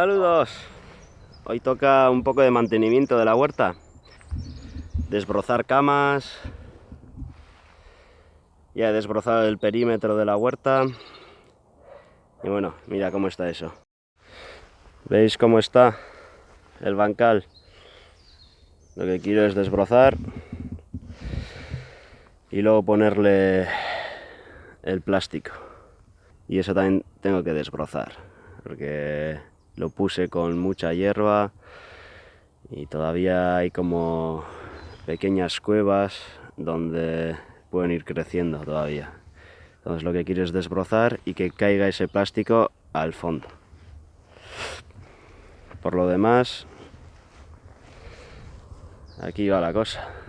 Saludos. Hoy toca un poco de mantenimiento de la huerta. Desbrozar camas. Ya he desbrozado el perímetro de la huerta. Y bueno, mira cómo está eso. ¿Veis cómo está el bancal? Lo que quiero es desbrozar y luego ponerle el plástico. Y eso también tengo que desbrozar, porque lo puse con mucha hierba y todavía hay como pequeñas cuevas donde pueden ir creciendo todavía. Entonces lo que quiero es desbrozar y que caiga ese plástico al fondo. Por lo demás, aquí va la cosa.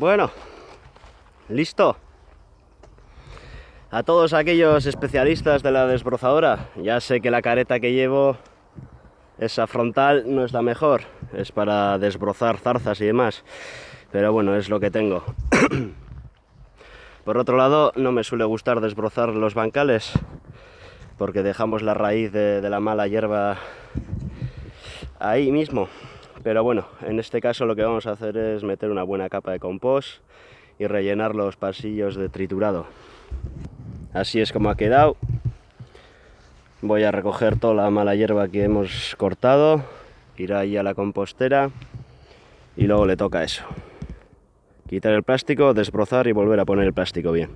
Bueno, listo. A todos aquellos especialistas de la desbrozadora, ya sé que la careta que llevo, esa frontal, no es la mejor. Es para desbrozar zarzas y demás. Pero bueno, es lo que tengo. Por otro lado, no me suele gustar desbrozar los bancales, porque dejamos la raíz de, la mala hierba ahí mismo. Pero bueno, en este caso lo que vamos a hacer es meter una buena capa de compost y rellenar los pasillos de triturado. Así es como ha quedado. Voy a recoger toda la mala hierba que hemos cortado, irá ahí a la compostera y luego le toca eso. Quitar el plástico, desbrozar y volver a poner el plástico bien.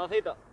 たせいた。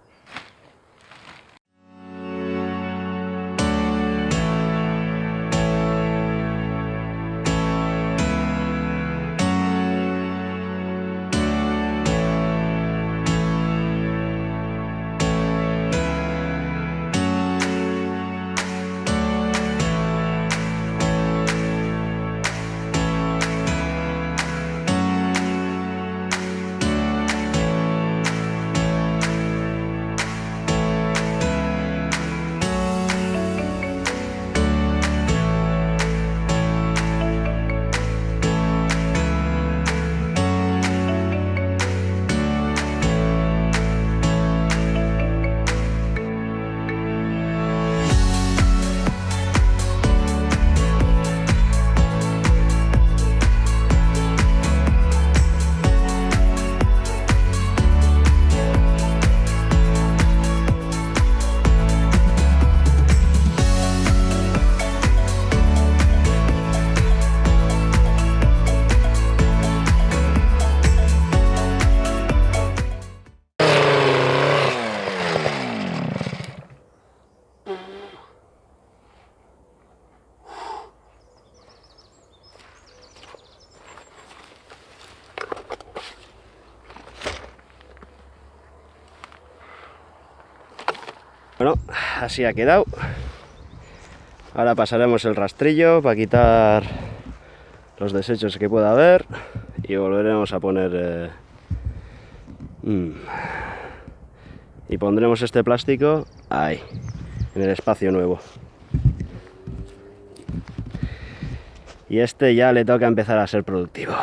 Así ha quedado. Ahora pasaremos el rastrillo para quitar los desechos que pueda haber y volveremos a poner... Eh, mm, y pondremos este plástico ahí, en el espacio nuevo. Y este ya le toca empezar a ser productivo.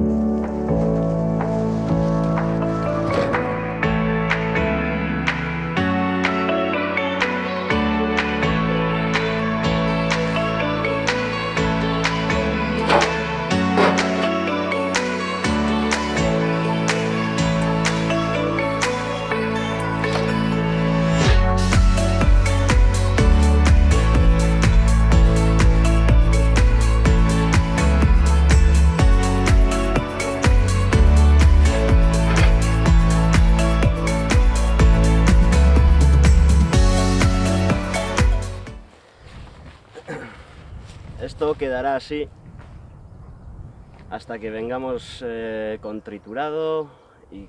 Esto quedará así hasta que vengamos eh, con triturado y,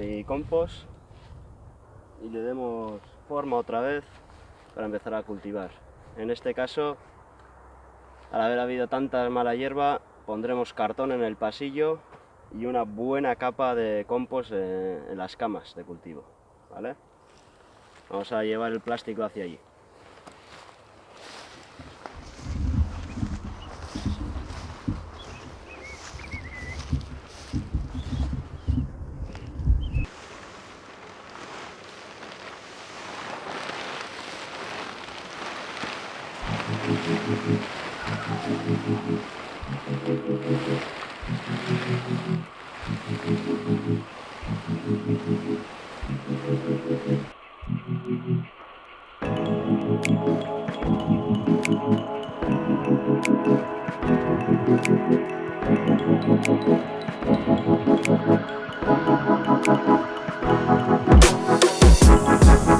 y compost y le demos forma otra vez para empezar a cultivar. En este caso, al haber habido tanta mala hierba, pondremos cartón en el pasillo y una buena capa de compost en las camas de cultivo. ¿vale? Vamos a llevar el plástico hacia allí. Thank you.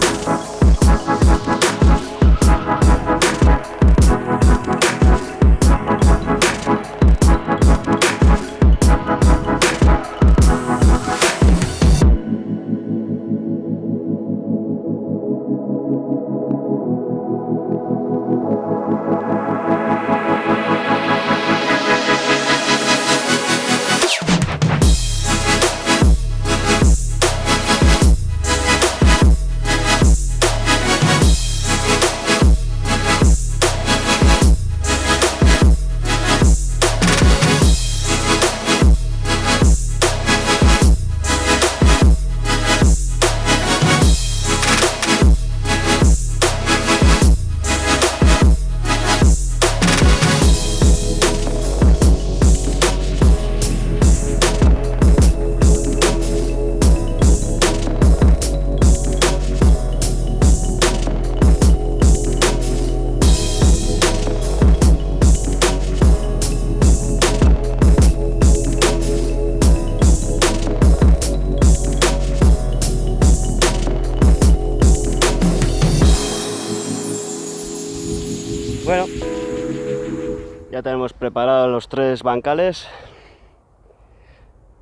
Ya tenemos preparados los tres bancales.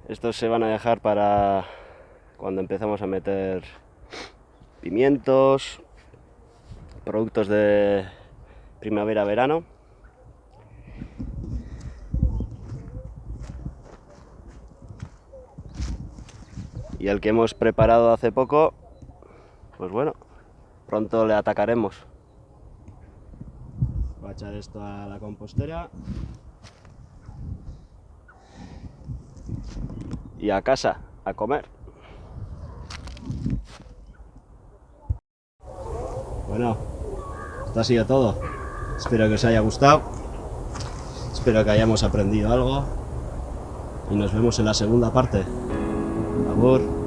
Estos se van a dejar para cuando empezamos a meter pimientos, productos de primavera-verano. Y el que hemos preparado hace poco, pues bueno, pronto le atacaremos. Echar esto a la compostera. Y a casa, a comer. Bueno, esto ha sido todo. Espero que os haya gustado. Espero que hayamos aprendido algo. Y nos vemos en la segunda parte. Thank